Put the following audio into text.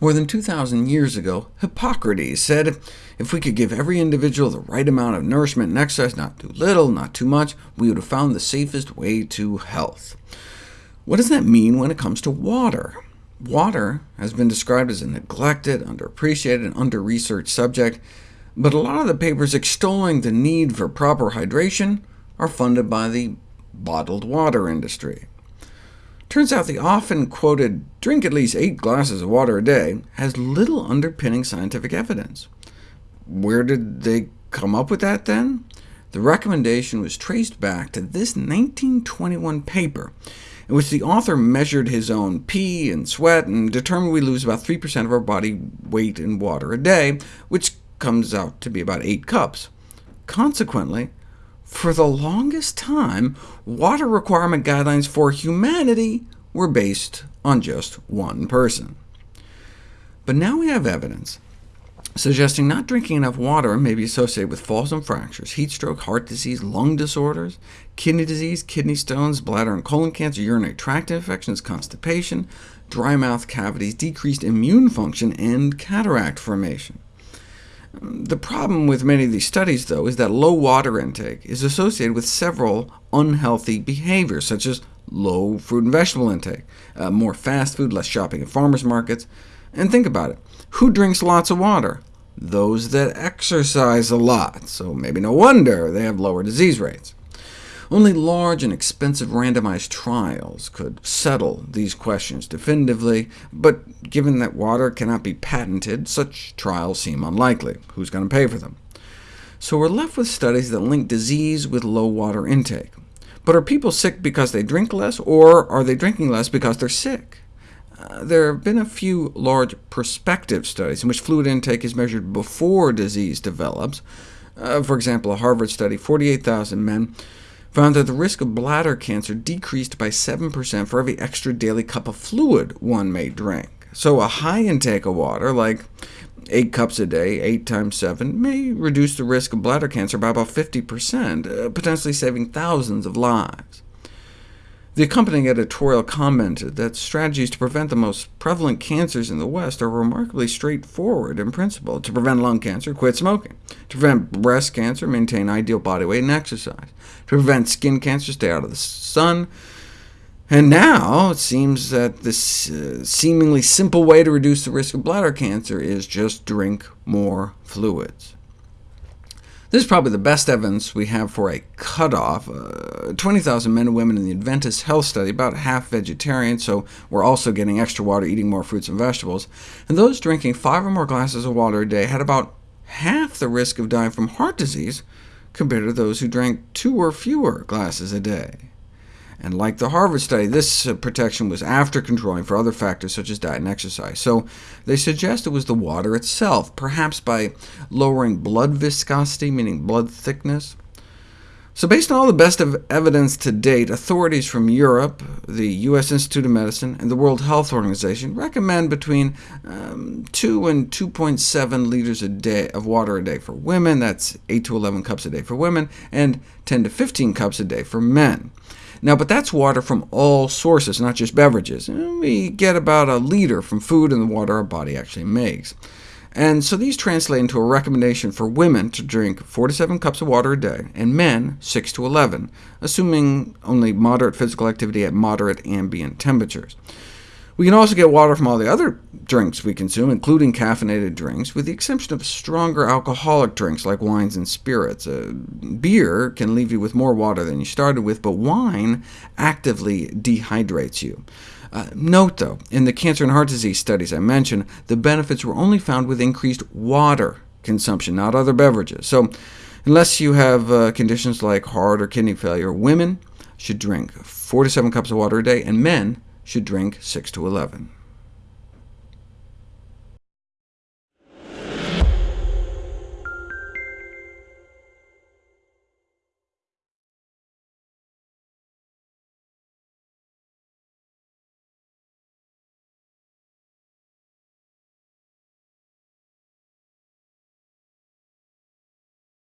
More than 2,000 years ago, Hippocrates said, if we could give every individual the right amount of nourishment and exercise, not too little, not too much, we would have found the safest way to health. What does that mean when it comes to water? Water has been described as a neglected, underappreciated, and under-researched subject, but a lot of the papers extolling the need for proper hydration are funded by the bottled water industry. Turns out the often quoted, drink at least eight glasses of water a day, has little underpinning scientific evidence. Where did they come up with that, then? The recommendation was traced back to this 1921 paper, in which the author measured his own pee and sweat and determined we lose about 3% of our body weight in water a day, which comes out to be about 8 cups. Consequently, for the longest time, water requirement guidelines for humanity were based on just one person. But now we have evidence suggesting not drinking enough water may be associated with falls and fractures, heat stroke, heart disease, lung disorders, kidney disease, kidney stones, bladder and colon cancer, urinary tract infections, constipation, dry mouth cavities, decreased immune function, and cataract formation. The problem with many of these studies, though, is that low water intake is associated with several unhealthy behaviors, such as low fruit and vegetable intake, uh, more fast food, less shopping at farmers markets. And think about it. Who drinks lots of water? Those that exercise a lot, so maybe no wonder they have lower disease rates. Only large and expensive randomized trials could settle these questions definitively, but given that water cannot be patented, such trials seem unlikely. Who's going to pay for them? So we're left with studies that link disease with low water intake. But are people sick because they drink less, or are they drinking less because they're sick? Uh, there have been a few large prospective studies in which fluid intake is measured before disease develops. Uh, for example, a Harvard study, 48,000 men, found that the risk of bladder cancer decreased by 7% for every extra daily cup of fluid one may drink. So a high intake of water, like 8 cups a day, 8 times 7, may reduce the risk of bladder cancer by about 50%, uh, potentially saving thousands of lives. The accompanying editorial commented that strategies to prevent the most prevalent cancers in the West are remarkably straightforward in principle. To prevent lung cancer, quit smoking. To prevent breast cancer, maintain ideal body weight and exercise. To prevent skin cancer, stay out of the sun. And now it seems that this uh, seemingly simple way to reduce the risk of bladder cancer is just drink more fluids. This is probably the best evidence we have for a cutoff. Uh, 20,000 men and women in the Adventist Health Study, about half vegetarian, so we're also getting extra water, eating more fruits and vegetables. And those drinking five or more glasses of water a day had about half the risk of dying from heart disease compared to those who drank two or fewer glasses a day. And like the Harvard study, this uh, protection was after controlling for other factors such as diet and exercise. So they suggest it was the water itself, perhaps by lowering blood viscosity, meaning blood thickness. So based on all the best of evidence to date, authorities from Europe, the U.S. Institute of Medicine, and the World Health Organization recommend between um, 2 and 2.7 liters a day of water a day for women, that's 8 to 11 cups a day for women, and 10 to 15 cups a day for men. Now, but that's water from all sources, not just beverages. We get about a liter from food and the water our body actually makes. And so these translate into a recommendation for women to drink 4 to 7 cups of water a day, and men 6 to 11, assuming only moderate physical activity at moderate ambient temperatures. We can also get water from all the other drinks we consume, including caffeinated drinks, with the exception of stronger alcoholic drinks like wines and spirits. Uh, beer can leave you with more water than you started with, but wine actively dehydrates you. Uh, note, though, in the cancer and heart disease studies I mentioned, the benefits were only found with increased water consumption, not other beverages. So unless you have uh, conditions like heart or kidney failure, women should drink 4 to 7 cups of water a day, and men should drink 6 to 11.